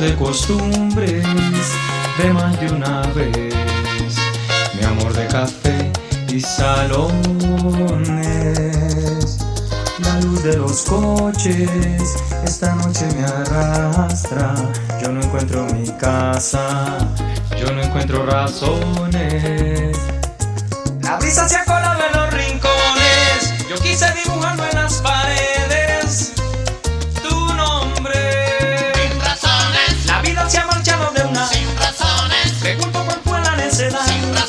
de costumbres de más de una vez. Mi amor de café y salones. La luz de los coches esta noche me arrastra. Yo no encuentro mi casa, yo no encuentro razones. La brisa se ha colado en los rincones. Yo quise dibujarlo en las. será.